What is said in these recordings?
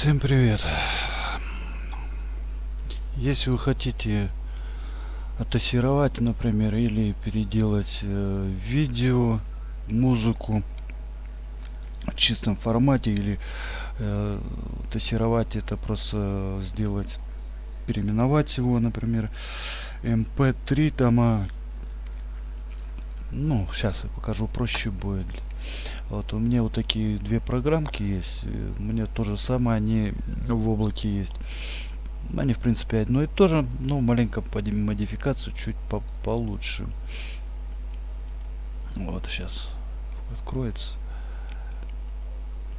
Всем привет! Если вы хотите оттасировать, например, или переделать э, видео, музыку в чистом формате, или э, тасировать это просто сделать, переименовать его, например, mp3 там, а, ну, сейчас я покажу, проще будет. Вот у меня вот такие две программки есть. Мне то же самое, они в облаке есть. Они в принципе одно и то же, но маленько под модификацию чуть по получше. Вот сейчас откроется.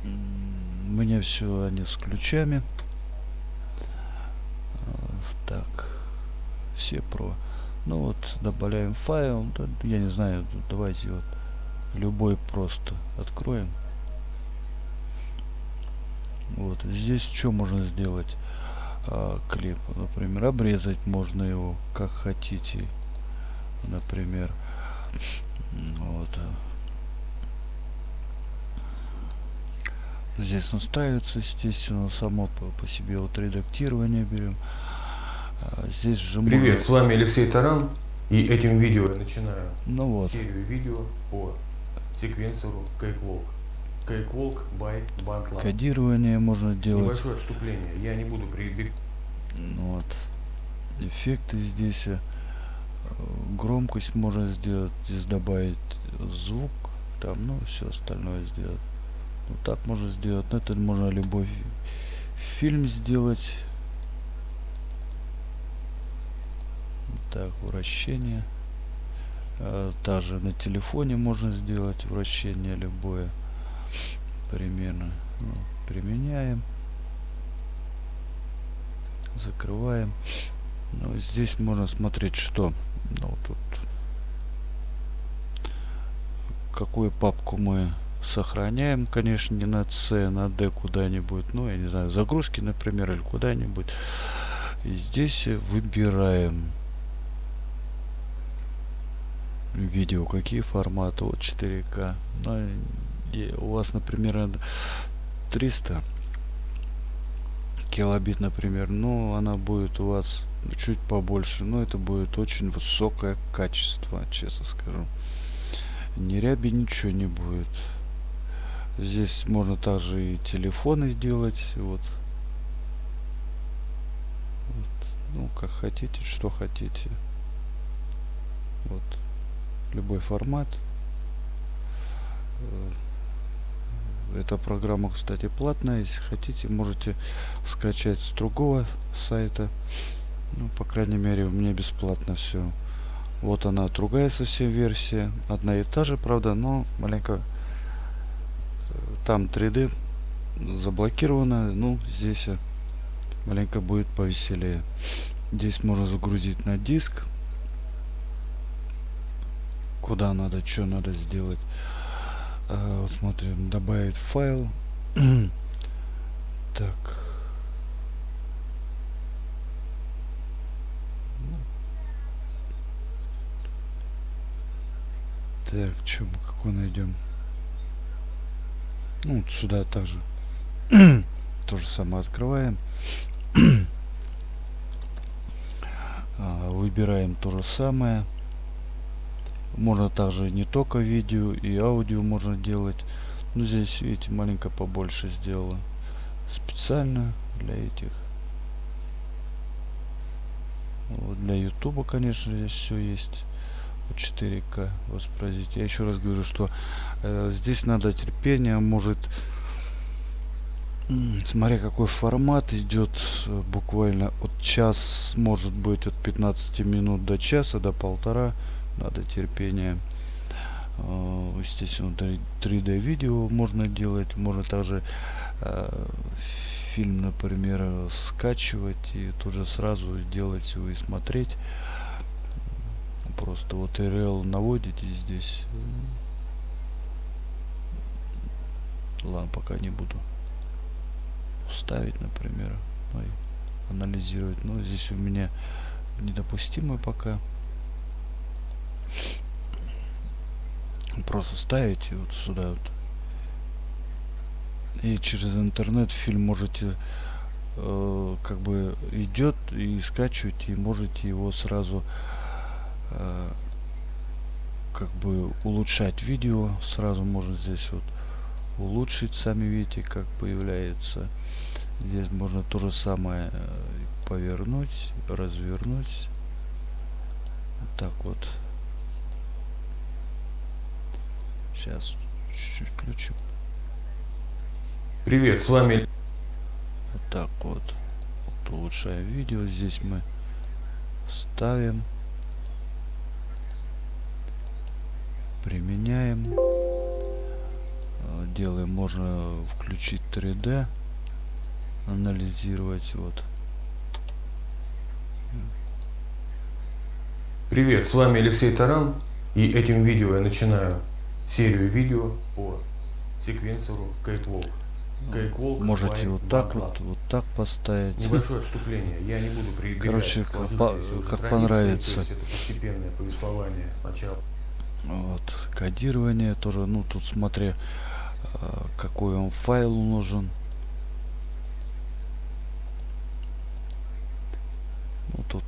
У меня все они с ключами. Так, все про. Ну вот, добавляем файл. Я не знаю, давайте вот любой просто откроем. Вот. Здесь что можно сделать? А, клип например обрезать можно его как хотите. Например вот. Здесь настраивается естественно само по, по себе вот редактирование берем. А, здесь же привет можно... с вами алексей таран и этим видео я начинаю ну вот. серию видео по секвенсору Cakewalk. Cakewalk by Bandlab. Кодирование можно делать. Небольшое отступление. Я не буду прибегать. Ну вот. Эффекты здесь. Э, громкость можно сделать. Здесь добавить звук. Там, ну, все остальное сделать. Вот так можно сделать. Но это можно любой фильм сделать. Так, вращение. Э, также на телефоне можно сделать вращение любое. Примерно. Ну, применяем. Закрываем. Ну, здесь можно смотреть, что ну, тут какую папку мы сохраняем, конечно, не на C, на D куда-нибудь, ну, я не знаю, загрузки, например, или куда-нибудь. Здесь выбираем видео какие форматы вот 4к ну, у вас например 300 килобит например но она будет у вас чуть побольше но это будет очень высокое качество честно скажу. Ни ряби ничего не будет. Здесь можно также и телефоны сделать вот ну как хотите что хотите. Вот любой формат. Э, эта программа, кстати, платная. Если хотите, можете скачать с другого сайта. Ну, по крайней мере, у меня бесплатно все. Вот она, другая совсем версия. Одна и та же, правда, но маленько э, там 3D заблокировано. Ну, здесь э, маленько будет повеселее. Здесь можно загрузить на диск куда надо, что надо сделать. А, вот смотрим, добавить файл. так. Так, что мы какой найдем? Ну, вот сюда также. То же самое открываем. а, выбираем то же самое. Можно также не только видео и аудио можно делать. Но здесь, видите, маленько побольше сделала. Специально для этих. Вот для ютуба, конечно, здесь все есть. 4К воспроизводить. Я еще раз говорю, что э, здесь надо терпение. Может, смотря какой формат идет, э, буквально от час, может быть, от 15 минут до часа, до полтора надо терпение. Э, естественно 3d видео можно делать можно также э, фильм например скачивать и тоже сразу делать его и смотреть. Просто вот RL наводите здесь. Ладно пока не буду ставить например ну, анализировать. Но здесь у меня недопустимое пока просто ставите вот сюда вот. И через интернет фильм можете э, как бы идет и скачиваете и можете его сразу э, как бы улучшать видео. Сразу можно здесь вот улучшить сами видите как появляется. Здесь можно то же самое э, повернуть развернуть. Так вот сейчас чуть-чуть включим Привет, с вами вот так вот. вот улучшаем видео здесь мы ставим. Применяем. Э, делаем можно включить 3d анализировать вот. Привет, с вами Алексей Таран, и этим видео я начинаю серию видео по секвенсору Catwalk. Catwalk можете вот так вот вот так поставить? Небольшое отступление, я не буду прибегать Короче, как по- как понравится. То есть это постепенное повествование сначала. вот. Кодирование тоже. Ну тут смотри э, какой он файл нужен. Ну тут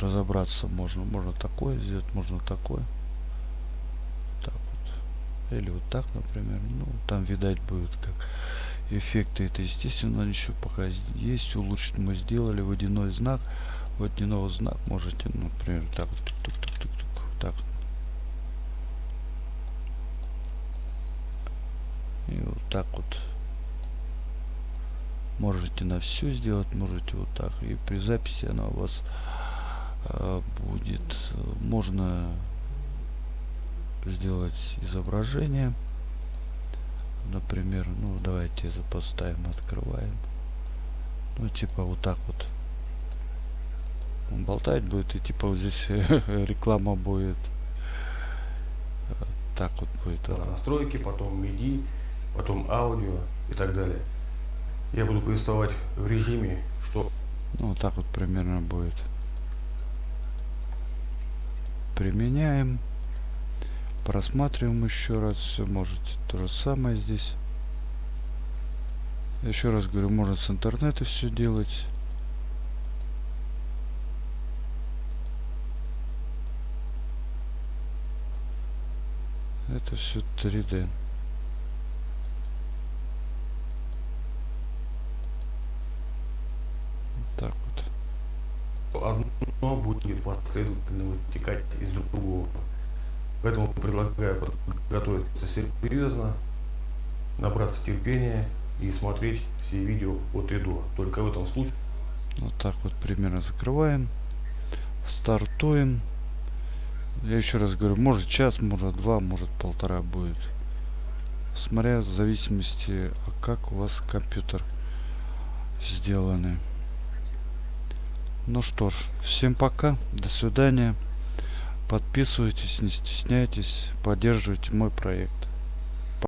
разобраться можно. Можно такое сделать можно такое или вот так например ну там видать будет как эффекты это естественно еще пока есть улучшить мы сделали водяной знак водяного знак можете например так вот тук-тук-тук-тук, так И вот так вот. Можете на все сделать, можете вот так. И при записи она у вас э, будет. Можно сделать изображение. Например, ну давайте это поставим, открываем. Ну типа вот так вот. Он болтать будет и типа вот здесь реклама будет. Так вот будет. она. настройки, потом MIDI, потом аудио и так далее. Я буду повествовать в режиме, что Ну, вот так вот примерно будет. Применяем. Просматриваем еще раз. Все можете то же самое здесь. Еще раз говорю, можно с интернета все делать. Это все 3D. Так вот. одно будет последовательно вытекать из другого. Поэтому предлагаю подготовиться серьезно, набраться терпения и смотреть все видео от и до. Только в этом случае Вот так вот примерно закрываем. Стартуем. Я еще раз говорю, может час, может два, может полтора будет. Смотря в зависимости, а как у вас компьютер сделаны. Ну что ж, всем пока, до свидания. Подписывайтесь, не стесняйтесь, поддерживайте мой проект.